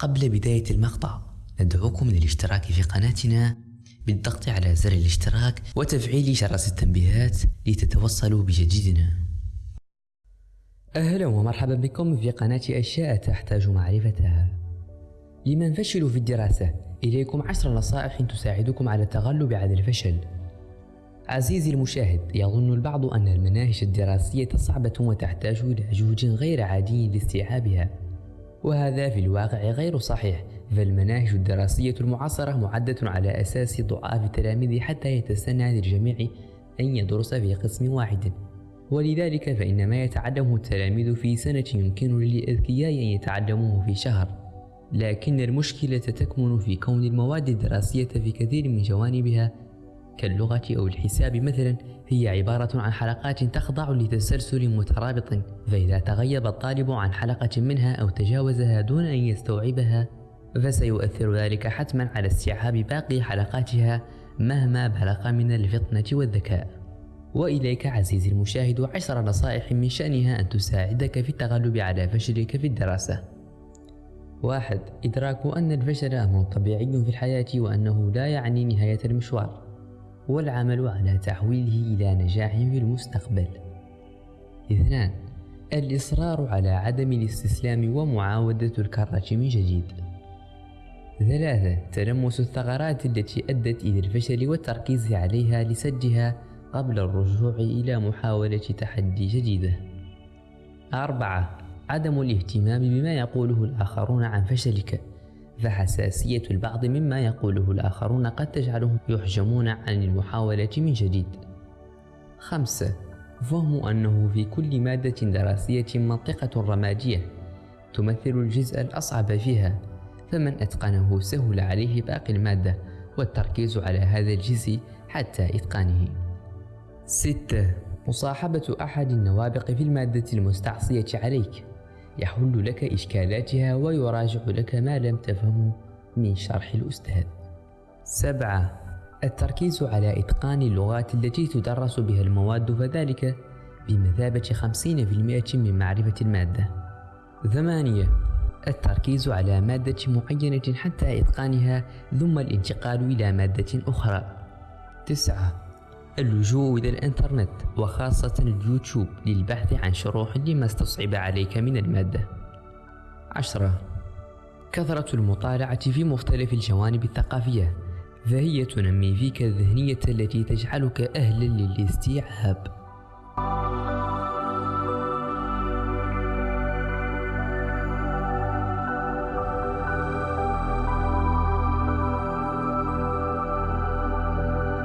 قبل بداية المقطع ندعوكم للاشتراك في قناتنا بالضغط على زر الاشتراك وتفعيل جرس التنبيهات لتتوصلوا بجديدنا. أهلا ومرحبا بكم في قناة أشياء تحتاج معرفتها. لمن فشلوا في الدراسة إليكم عشر نصائح تساعدكم على التغلب على الفشل. عزيزي المشاهد يظن البعض أن المناهج الدراسية صعبة وتحتاج إلى جهد غير عادي لاستيعابها. وهذا في الواقع غير صحيح فالمناهج الدراسية المعاصرة معدة على أساس ضعاف التلاميذ حتى يتسنى للجميع أن يدرس في قسم واحد. ولذلك فإن ما يتعلمه التلاميذ في سنة يمكن للأذكياء أن يتعلموه في شهر. لكن المشكلة تكمن في كون المواد الدراسية في كثير من جوانبها كاللغة أو الحساب مثلا هي عبارة عن حلقات تخضع لتسلسل مترابط. فإذا تغيب الطالب عن حلقة منها أو تجاوزها دون أن يستوعبها فسيؤثر ذلك حتما على استيعاب باقي حلقاتها مهما بلغ من الفطنة والذكاء. وإليك عزيزي المشاهد عشر نصائح من شأنها أن تساعدك في التغلب على فشلك في الدراسة. واحد إدراك أن الفشل أمر طبيعي في الحياة وأنه لا يعني نهاية المشوار. والعمل على تحويله إلى نجاح في المستقبل. اثنان الإصرار على عدم الاستسلام ومعاودة الكرة من جديد. ثلاثة تلمس الثغرات التي أدت إلى الفشل والتركيز عليها لسدها قبل الرجوع إلى محاولة تحدي جديدة. أربعة عدم الاهتمام بما يقوله الآخرون عن فشلك. فحساسية البعض مما يقوله الآخرون قد تجعلهم يحجمون عن المحاولة من جديد. خمسة فهم أنه في كل مادة دراسية منطقة رمادية تمثل الجزء الأصعب فيها فمن أتقنه سهل عليه باقي المادة والتركيز على هذا الجزء حتى إتقانه. ستة مصاحبة أحد النوابق في المادة المستعصية عليك. يحل لك إشكالاتها ويراجع لك ما لم تفهمه من شرح الأستاذ. سبعة التركيز على إتقان اللغات التي تدرس بها المواد فذلك بمثابة خمسين في المئة من معرفة المادة. ثمانية التركيز على مادة معينة حتى إتقانها ثم الانتقال إلى مادة أخرى. تسعة اللجوء إلى الإنترنت وخاصة اليوتيوب للبحث عن شروح لما استصعب عليك من المادة. عشرة. كثرة المطالعة في مختلف الجوانب الثقافية فهي تنمي فيك الذهنية التي تجعلك أهلا للاستيعاب.